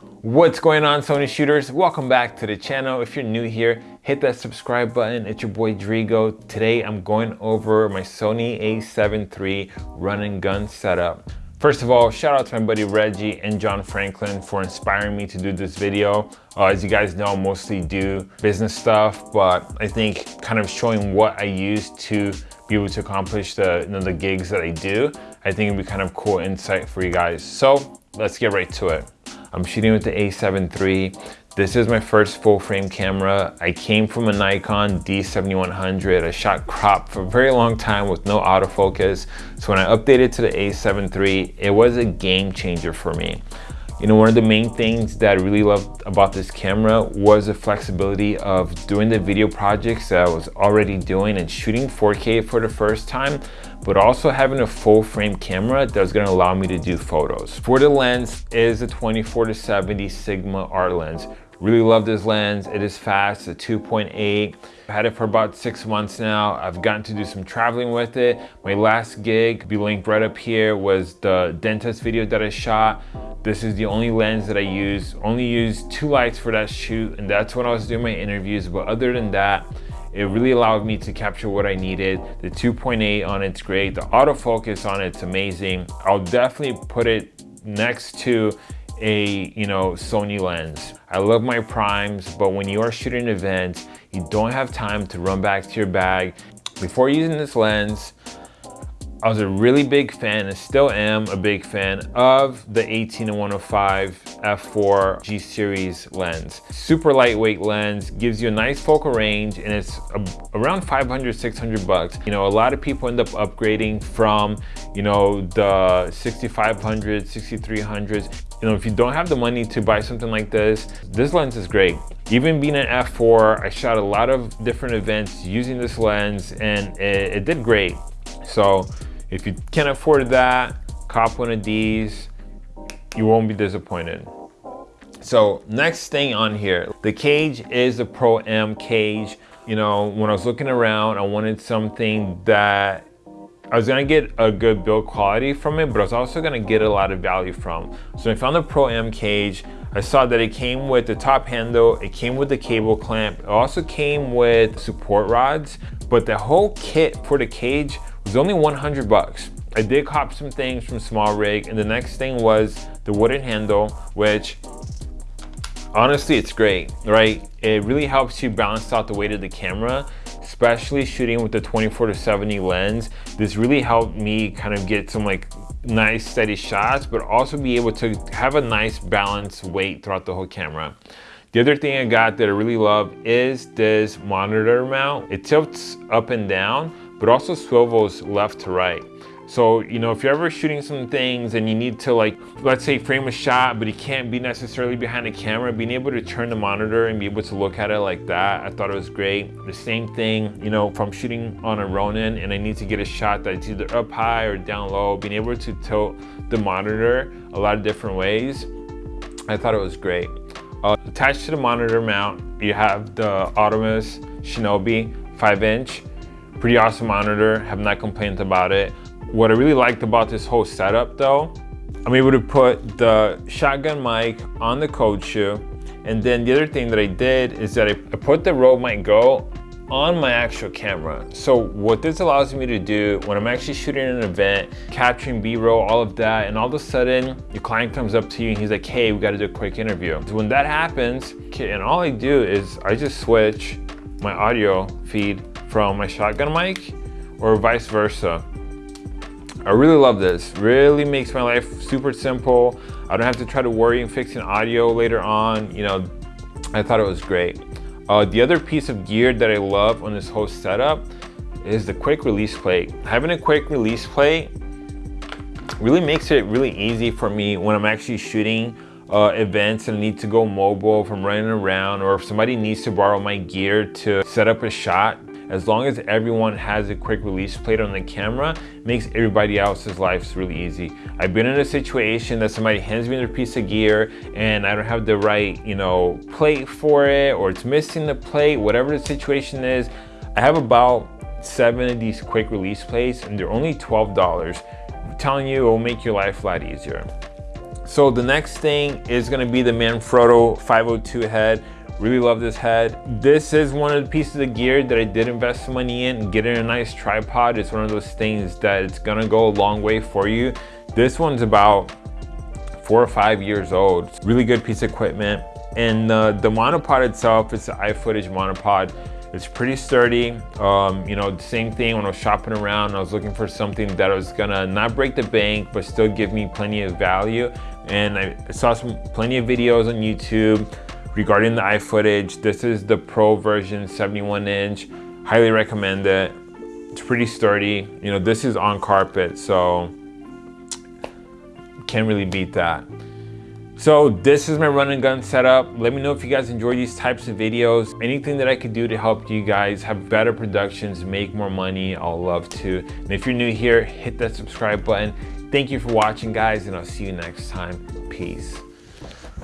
What's going on Sony shooters? Welcome back to the channel. If you're new here, hit that subscribe button. It's your boy Drigo. Today I'm going over my Sony a7 III run and gun setup. First of all, shout out to my buddy Reggie and John Franklin for inspiring me to do this video. Uh, as you guys know, I mostly do business stuff, but I think kind of showing what I use to be able to accomplish the, you know, the gigs that I do, I think it'd be kind of cool insight for you guys. So let's get right to it. I'm shooting with the a7 III. This is my first full frame camera. I came from a Nikon D7100. I shot crop for a very long time with no autofocus. So when I updated to the a7 III, it was a game changer for me. You know, one of the main things that I really loved about this camera was the flexibility of doing the video projects that I was already doing and shooting 4K for the first time, but also having a full frame camera that was gonna allow me to do photos. For the lens is a 24 to 70 Sigma art lens. Really love this lens. It is fast, a 2.8. I've had it for about six months now. I've gotten to do some traveling with it. My last gig, be linked right up here, was the dentist video that I shot. This is the only lens that I use. Only used two lights for that shoot, and that's when I was doing my interviews. But other than that, it really allowed me to capture what I needed. The 2.8 on it's great. The autofocus on it's amazing. I'll definitely put it next to a you know Sony lens. I love my primes, but when you are shooting events, you don't have time to run back to your bag. Before using this lens, I was a really big fan and still am a big fan of the 18 to 105 f4 G series lens. Super lightweight lens, gives you a nice focal range and it's a, around 500, 600 bucks. You know, a lot of people end up upgrading from, you know, the 6500, 6300s. You know, if you don't have the money to buy something like this, this lens is great. Even being an f4, I shot a lot of different events using this lens and it, it did great. So if you can't afford that, cop one of these, you won't be disappointed. So next thing on here, the cage is the Pro M cage. You know, when I was looking around, I wanted something that I was gonna get a good build quality from it, but I was also gonna get a lot of value from. So I found the Pro M cage. I saw that it came with the top handle, it came with the cable clamp, it also came with support rods, but the whole kit for the cage was only 100 bucks. I did cop some things from SmallRig and the next thing was the wooden handle, which honestly, it's great, right? It really helps you balance out the weight of the camera, especially shooting with the 24 to 70 lens. This really helped me kind of get some like nice steady shots, but also be able to have a nice balanced weight throughout the whole camera. The other thing I got that I really love is this monitor mount. It tilts up and down, but also swivels left to right. So, you know, if you're ever shooting some things and you need to like, let's say frame a shot, but you can't be necessarily behind the camera, being able to turn the monitor and be able to look at it like that, I thought it was great. The same thing, you know, if I'm shooting on a Ronin and I need to get a shot that's either up high or down low, being able to tilt the monitor a lot of different ways, I thought it was great. Uh, attached to the monitor mount, you have the Atomos Shinobi 5 inch Pretty awesome monitor, have not complained about it. What I really liked about this whole setup though, I'm able to put the shotgun mic on the cold shoe. And then the other thing that I did is that I put the Rode Mic Go on my actual camera. So what this allows me to do when I'm actually shooting an event, capturing B-roll, all of that, and all of a sudden your client comes up to you and he's like, hey, we gotta do a quick interview. So when that happens, and all I do is I just switch my audio feed from my shotgun mic or vice versa. I really love this. Really makes my life super simple. I don't have to try to worry and fixing audio later on. You know, I thought it was great. Uh, the other piece of gear that I love on this whole setup is the quick release plate. Having a quick release plate really makes it really easy for me when I'm actually shooting uh, events and need to go mobile if I'm running around or if somebody needs to borrow my gear to set up a shot as long as everyone has a quick release plate on the camera, makes everybody else's lives really easy. I've been in a situation that somebody hands me their piece of gear and I don't have the right, you know, plate for it or it's missing the plate, whatever the situation is. I have about seven of these quick release plates and they're only $12. I'm telling you, it will make your life a lot easier. So the next thing is gonna be the Manfrotto 502 head. Really love this head. This is one of the pieces of gear that I did invest some money in. Getting a nice tripod It's one of those things that it's gonna go a long way for you. This one's about four or five years old. Really good piece of equipment. And uh, the monopod itself, it's an iFootage monopod. It's pretty sturdy. Um, you know, the same thing when I was shopping around, I was looking for something that was gonna not break the bank, but still give me plenty of value. And I saw some plenty of videos on YouTube regarding the iFootage, This is the Pro version, 71 inch. Highly recommend it. It's pretty sturdy. You know, this is on carpet, so can't really beat that. So this is my run and gun setup. Let me know if you guys enjoy these types of videos. Anything that I could do to help you guys have better productions, make more money, I'll love to. And if you're new here, hit that subscribe button. Thank you for watching guys and I'll see you next time. Peace.